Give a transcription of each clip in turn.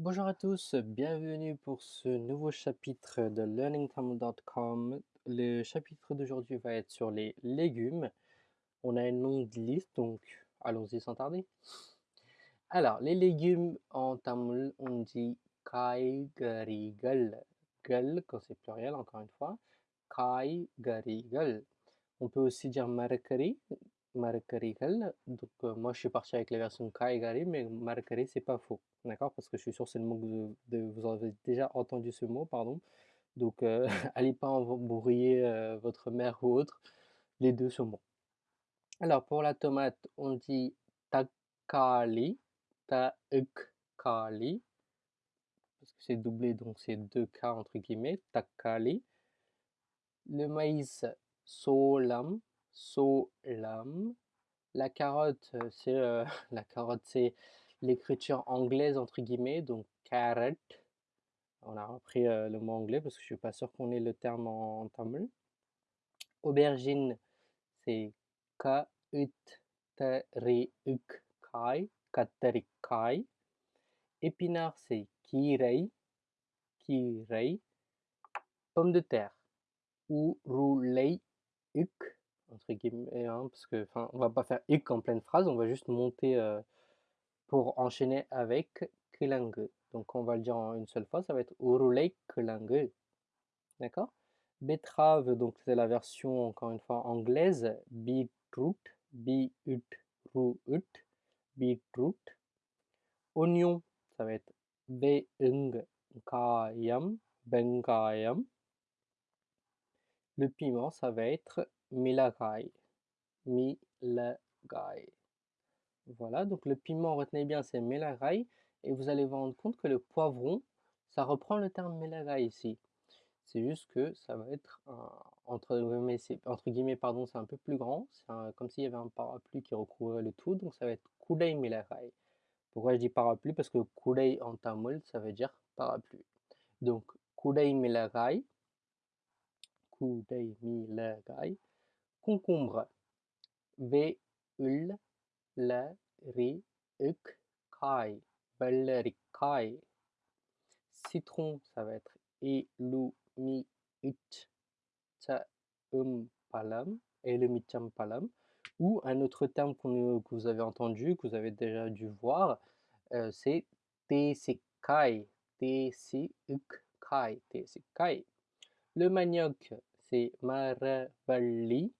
Bonjour à tous, bienvenue pour ce nouveau chapitre de learningtamil.com. Le chapitre d'aujourd'hui va être sur les légumes. On a une longue liste, donc allons-y sans tarder. Alors, les légumes en tamil, on dit kaigarigal. Gal quand c'est pluriel, encore une fois. Kaigarigal. On peut aussi dire marakari, marakarigal. Donc, euh, moi, je suis parti avec la version kaigari, mais marakari, c'est pas faux. D'accord? Parce que je suis sûr c'est le mot que vous avez déjà entendu ce mot, pardon. Donc, euh, allez pas embrouiller euh, votre mère ou autre. Les deux sont bons. Alors, pour la tomate, on dit takali, kali parce que c'est doublé, donc c'est deux K entre guillemets, takali. Le maïs, solam, solam. La carotte, c'est la carotte, c'est l'écriture anglaise entre guillemets, donc carrot. On a repris le mot anglais parce que je suis pas sûr qu'on ait le terme en, tamil. Aubergine, c'est ka ut kai, kai. Épinard, c'est kirei, kirei. Pomme de terre, urulei uk, entre guillemets, hein, parce que, enfin, on va pas faire uk en pleine phrase, on va juste monter pour enchaîner avec kelangu. Donc on va le dire en une seule fois, ça va être urulei kelangu. D'accord? Betterave, donc c'est la version encore une fois anglaise, beetroot, beetroot, beetroot. Oignon, ça va être veungkayam, bengayam. Le piment, ça va être milagai, milagai. Voilà, donc le piment, retenez bien, c'est milagai. Et vous allez vous rendre compte que le poivron, ça reprend le terme milagai ici. C'est juste que ça va être, entre, guillemets, entre guillemets, pardon, c'est un peu plus grand. C'est comme s'il y avait un parapluie qui recouvrait le tout. Donc ça va être kudai milagai. Pourquoi je dis parapluie? Parce que kudai en tamil, ça veut dire parapluie. Donc, kudai milagai, kudai milagai, concombre, ve ul la ri uk kai, kai. Citron, ça va être elu mi it palam, palam. Ou un autre terme que vous avez entendu, que vous avez déjà dû voir, euh, c'est Tesikai. Tesikai. Tesikai. Le manioc, c'est Maravalli.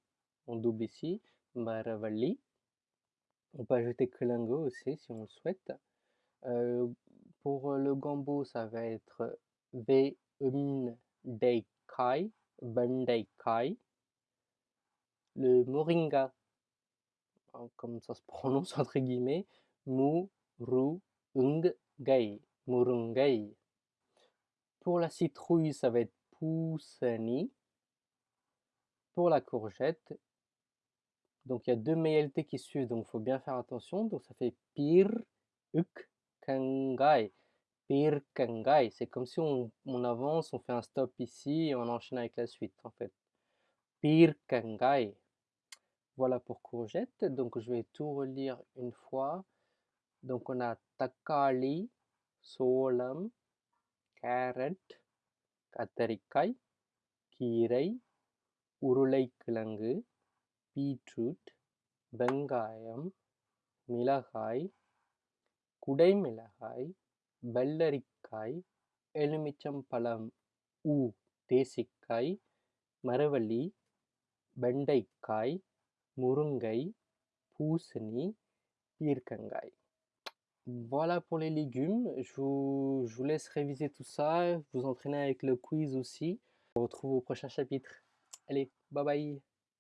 Ici. Maravalli. On peut ajouter Kelango aussi si on le souhaite. Euh, pour le gambo, ça va être Veun Deikai. Kai. Le moringa, Hein, comme ça se prononce entre guillemets, Murungai. Murungai. Pour la citrouille, ça va être Poussani. Pour la courgette, donc il y a deux MLT qui suivent, donc il faut bien faire attention. Donc ça fait pir uk kangai. Pir kangai. C'est comme si on, avance, on fait un stop ici et on enchaîne avec la suite en fait. Pir kangai. Voilà pour courgette. Donc je vais tout relire une fois. Donc on a takali, solam, carrot, katarikai, kirei, urulai kilangu. beetroot, வெங்காயம் மிளகாய் குடைமிளகாய் வெள்ளரிக்காய் எலுமிச்சம்பழம் ஊ தேசிக்காய் மரவள்ளி வெண்டைக்காய் Murungai, Pousseni, Pirkangai. Voilà pour les légumes. Je vous, je vous, laisse réviser tout ça, vous entraîner avec le quiz aussi. On se retrouve au prochain chapitre. Allez, bye bye